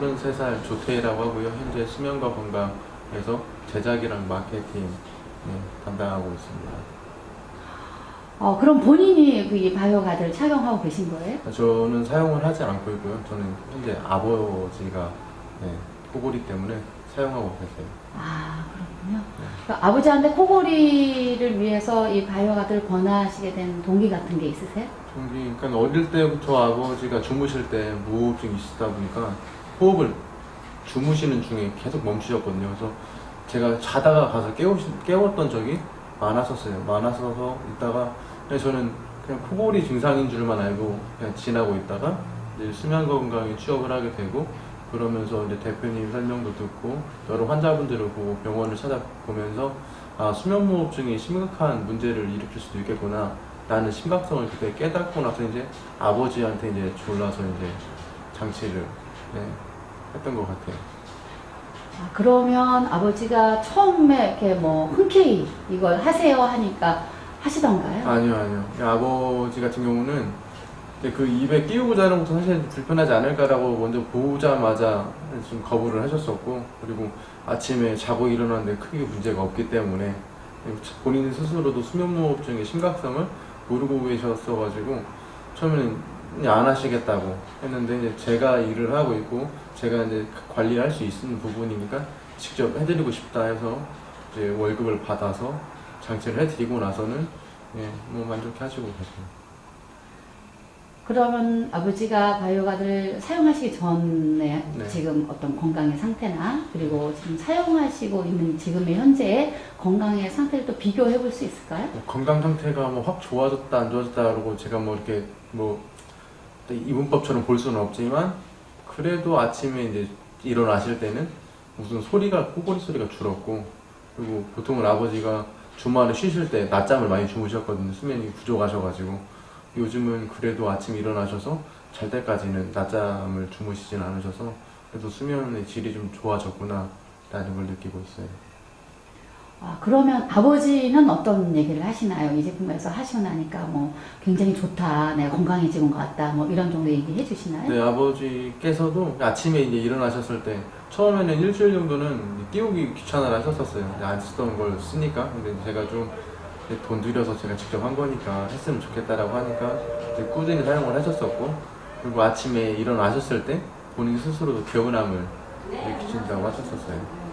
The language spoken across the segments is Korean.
24살 조태희라고 하고요. 현재 수면과 건강에서 제작이랑 마케팅 네, 담당하고 있습니다. 어, 그럼 본인이 그이 바이오 가드를 착용하고 계신 거예요? 저는 사용을 하지 않고 있고요. 저는 현재 아버지가 네, 코골이 때문에 사용하고 계세요. 아, 그렇군요. 그러니까 아버지한테 코골이를 위해서 이 바이오 가드를 권하시게 된 동기 같은 게 있으세요? 저기 그러니까 어릴 때부터 아버지가 주무실 때 무호흡증이 있다 보니까 호흡을 주무시는 중에 계속 멈추셨거든요. 그래서 제가 자다가 가서 깨우, 깨웠던 적이 많았었어요. 많았어서 있다가 저는 그냥 코골이 증상인 줄만 알고 그냥 지나고 있다가 이제 수면 건강에 취업을 하게 되고 그러면서 이제 대표님 설명도 듣고 여러 환자분들을 보고 병원을 찾아보면서 아 수면무호흡증이 심각한 문제를 일으킬 수도 있겠구나 라는 심각성을 그때 깨닫고 나서 이제 아버지한테 이제 졸라서 이제 장치를 네, 했던 것 같아요. 아, 그러면 아버지가 처음에 이렇게 뭐 흔쾌히 이걸 하세요 하니까 하시던가요? 아니요, 아니요. 아버지 같은 경우는 그 입에 끼우고 자는 것도 사실 불편하지 않을까라고 먼저 보자마자 좀 거부를 하셨었고, 그리고 아침에 자고 일어났는데 크게 문제가 없기 때문에 본인 스스로도 수면무호흡증의 심각성을 모르고 계셨어가지고 처음에는 안 하시겠다고 했는데 이제 제가 일을 하고 있고 제가 이제 관리할 수 있는 부분이니까 직접 해드리고 싶다 해서 이제 월급을 받아서 장치를 해드리고 나서는 예, 뭐 만족해 하시고 계세요. 그러면 아버지가 바이오가드를 사용하시기 전에 네. 지금 어떤 건강의 상태나 그리고 지금 사용하시고 있는 지금의 현재의 건강의 상태를 또 비교해 볼 수 있을까요? 뭐 건강 상태가 뭐 확 좋아졌다 안 좋아졌다 그러고 제가 뭐 이렇게 뭐 이분법처럼 볼 수는 없지만 그래도 아침에 이제 일어나실 때는 무슨 소리가 코골이 소리가 줄었고 그리고 보통은 아버지가 주말에 쉬실 때 낮잠을 많이 주무셨거든요. 수면이 부족하셔가지고. 요즘은 그래도 아침 일어나셔서 잘 때까지는 낮잠을 주무시진 않으셔서 그래도 수면의 질이 좀 좋아졌구나 라는 걸 느끼고 있어요 아, 그러면 아버지는 어떤 얘기를 하시나요? 이 제품에서 하시고 나니까 뭐 굉장히 좋다, 내가 건강해지는 것 같다, 뭐 이런 정도 얘기해 주시나요? 네, 아버지께서도 아침에 이제 일어나셨을 때 처음에는 일주일 정도는 띄우기 귀찮아 하셨었어요. 안 쓰던 걸 쓰니까. 근데 제가 좀 돈 들여서 제가 직접 한 거니까 했으면 좋겠다라고 하니까 꾸준히 사용을 하셨었고 그리고 아침에 일어나셨을 때 본인 스스로도 개운함을 느끼신다고 하셨었어요.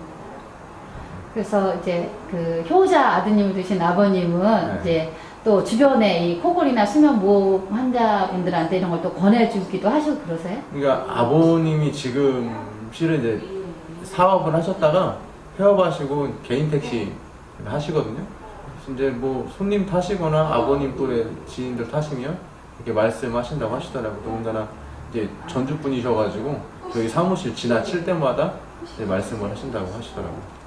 그래서 이제 그 효자 아드님을 두신 아버님은 네. 이제 또 주변에 이 코골이나 수면 무호흡 환자분들한테 이런 걸 또 권해주기도 하시고 그러세요? 그러니까 아버님이 지금 실은 이제 사업을 하셨다가 폐업하시고 개인 택시 하시거든요. 이제 뭐 손님 타시거나 아버님 또래 지인들 타시면 이렇게 말씀하신다고 하시더라고요. 더군다나 이제 전주 분이셔가지고 저희 사무실 지나칠 때마다 말씀을 하신다고 하시더라고요.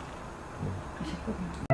네. 하실 거예요.